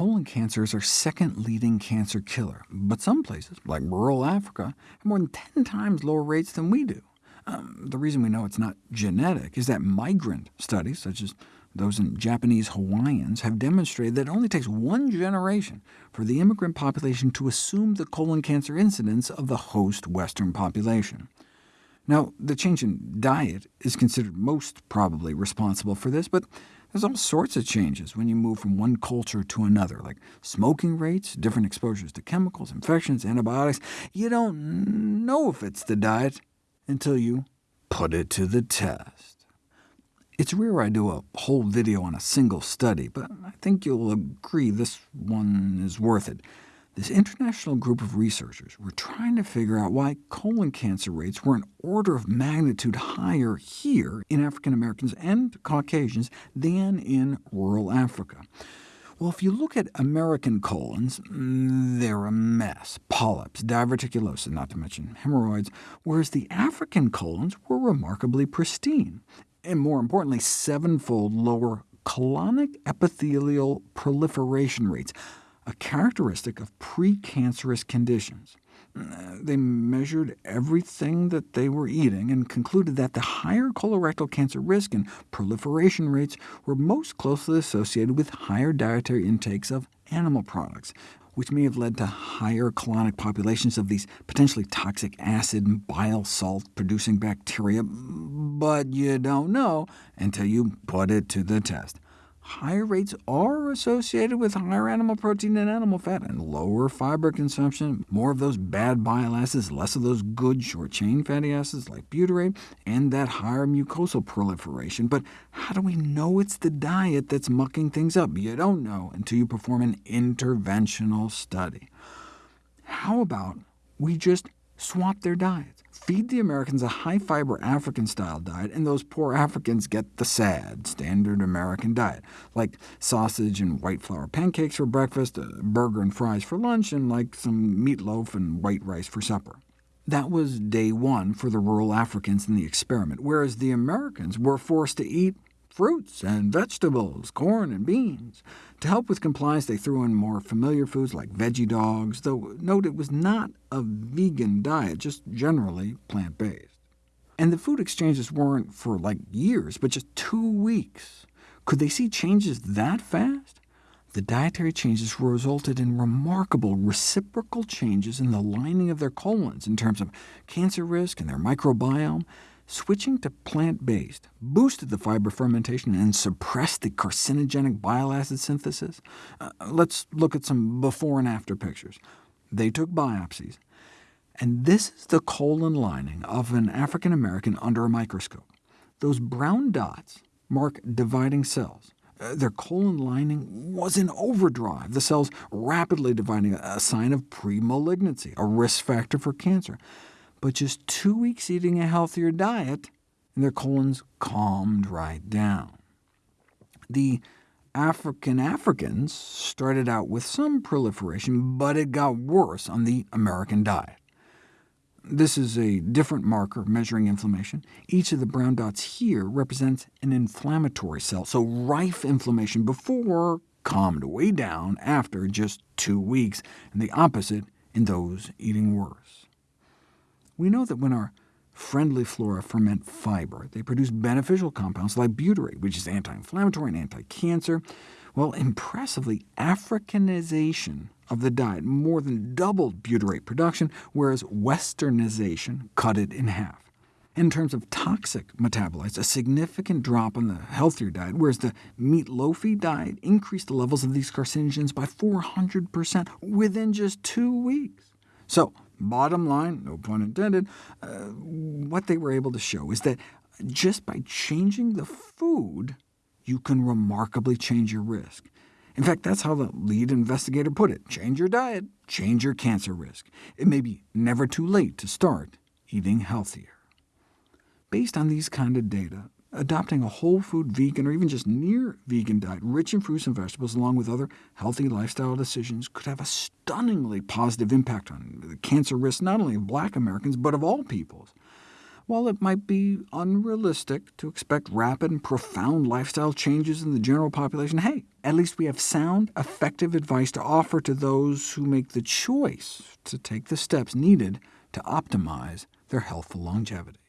colon cancer is our second leading cancer killer, but some places, like rural Africa, have more than 10 times lower rates than we do. Um, the reason we know it's not genetic is that migrant studies, such as those in Japanese Hawaiians, have demonstrated that it only takes one generation for the immigrant population to assume the colon cancer incidence of the host Western population. Now, the change in diet is considered most probably responsible for this, but there's all sorts of changes when you move from one culture to another, like smoking rates, different exposures to chemicals, infections, antibiotics. You don't know if it's the diet until you put it to the test. It's rare I do a whole video on a single study, but I think you'll agree this one is worth it. This international group of researchers were trying to figure out why colon cancer rates were an order of magnitude higher here in African Americans and Caucasians than in rural Africa. Well, if you look at American colons, mm, they're a mess. Polyps, diverticulosis, not to mention hemorrhoids, whereas the African colons were remarkably pristine, and more importantly, sevenfold lower colonic epithelial proliferation rates, a characteristic of precancerous conditions. They measured everything that they were eating and concluded that the higher colorectal cancer risk and proliferation rates were most closely associated with higher dietary intakes of animal products, which may have led to higher colonic populations of these potentially toxic acid and bile salt-producing bacteria, but you don't know until you put it to the test higher rates are associated with higher animal protein and animal fat, and lower fiber consumption, more of those bad bile acids, less of those good short-chain fatty acids like butyrate, and that higher mucosal proliferation. But how do we know it's the diet that's mucking things up? You don't know until you perform an interventional study. How about we just swap their diets? Feed the Americans a high-fiber African-style diet, and those poor Africans get the sad, standard American diet, like sausage and white flour pancakes for breakfast, a burger and fries for lunch, and like some meatloaf and white rice for supper. That was day one for the rural Africans in the experiment, whereas the Americans were forced to eat fruits and vegetables, corn and beans. To help with compliance, they threw in more familiar foods like veggie dogs, though note it was not a vegan diet, just generally plant-based. And the food exchanges weren't for like years, but just two weeks. Could they see changes that fast? The dietary changes resulted in remarkable reciprocal changes in the lining of their colons in terms of cancer risk and their microbiome, Switching to plant-based boosted the fiber fermentation and suppressed the carcinogenic bile acid synthesis. Uh, let's look at some before and after pictures. They took biopsies, and this is the colon lining of an African American under a microscope. Those brown dots mark dividing cells. Uh, their colon lining was in overdrive, the cells rapidly dividing, a sign of pre-malignancy, a risk factor for cancer but just two weeks eating a healthier diet, and their colons calmed right down. The African Africans started out with some proliferation, but it got worse on the American diet. This is a different marker measuring inflammation. Each of the brown dots here represents an inflammatory cell, so rife inflammation before calmed way down after just two weeks, and the opposite in those eating worse. We know that when our friendly flora ferment fiber, they produce beneficial compounds like butyrate, which is anti-inflammatory and anti-cancer. Well, impressively, Africanization of the diet more than doubled butyrate production, whereas westernization cut it in half. In terms of toxic metabolites, a significant drop on the healthier diet, whereas the meatloafy diet increased the levels of these carcinogens by 400% within just two weeks. So Bottom line, no pun intended, uh, what they were able to show is that just by changing the food, you can remarkably change your risk. In fact, that's how the lead investigator put it. Change your diet, change your cancer risk. It may be never too late to start eating healthier. Based on these kind of data, Adopting a whole food vegan or even just near vegan diet, rich in fruits and vegetables, along with other healthy lifestyle decisions, could have a stunningly positive impact on the cancer risk not only of black Americans, but of all peoples. While it might be unrealistic to expect rapid and profound lifestyle changes in the general population, hey, at least we have sound, effective advice to offer to those who make the choice to take the steps needed to optimize their health healthful longevity.